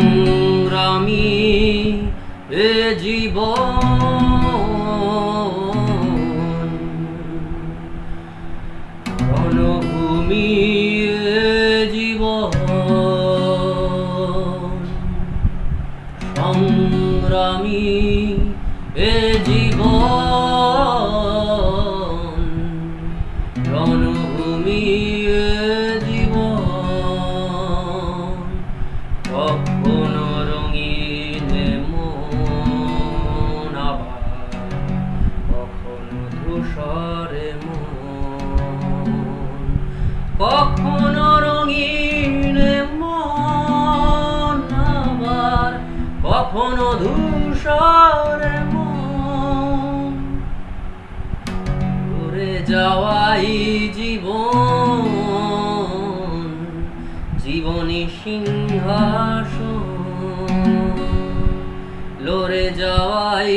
সংগ্রামী এ জীবন। রণভূমি এ সংগ্রামী এ জীবন। কখনো রঙিন মন আবার, কখনো ধূসরে মন, কখনো রঙিন মন আবার, কখনো ধূসরে মন। উড়ে যাওয়াই জীবনী সিংহাসন লড়ে যাওয়াই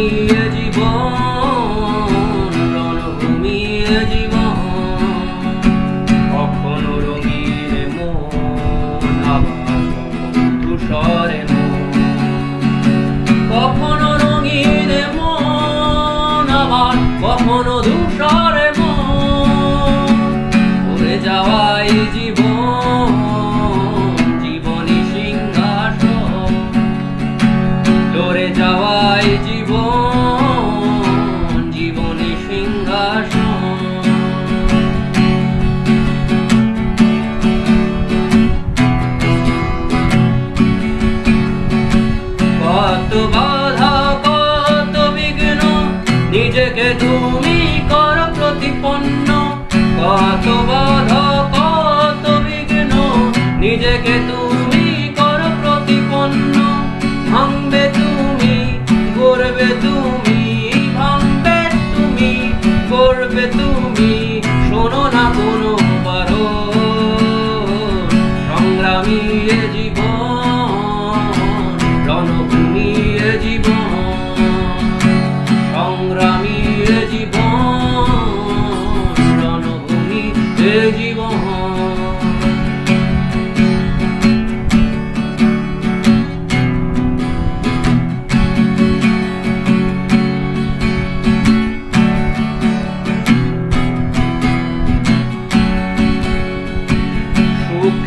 সংগ্রামী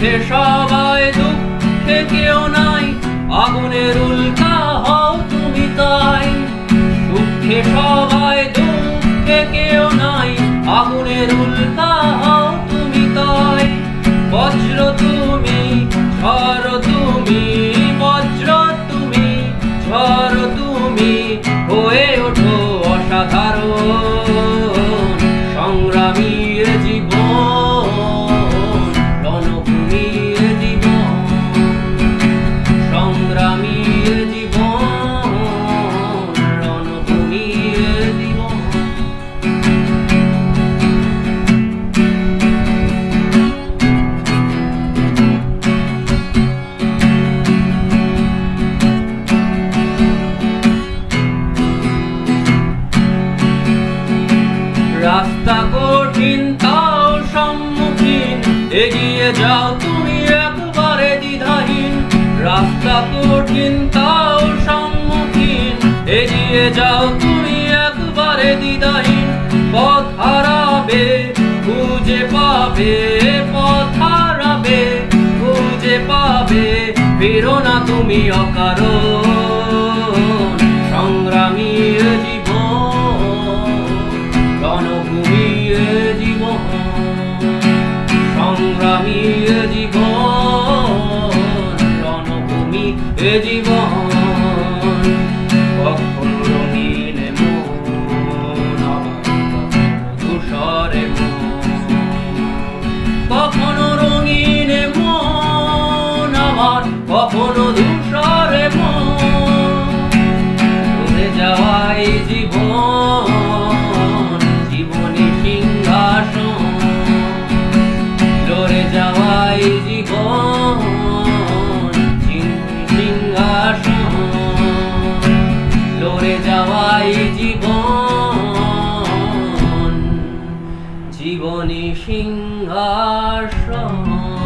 সুখে সবাই দুঃখে কেউ নাই। আগুনের উল্কা হও তুমি তাই। সুখে সবাই দুঃখে কেউ নাই। আগুনের উল্কা হও তুমি তাই। বজ্র তুমি, ঝড় তুমি, বজ্র তুমি, ঝড় তুমি, হয়ে ওঠো অসাধারণ। সংগ্রামী জীবন এগিয়ে যাও তুমি একবারে দ্বিধাহীন। রাস্তা কঠিন, তাও সম্মুখীন। এগিয়ে যাও তুমি একবারে দ্বিধাহীন। পথ হারাবে, খুঁজে পাবে, পথ হারাবে, খুঁজে পাবে। ফেরো না তুমি অকারণ। 听啊，什？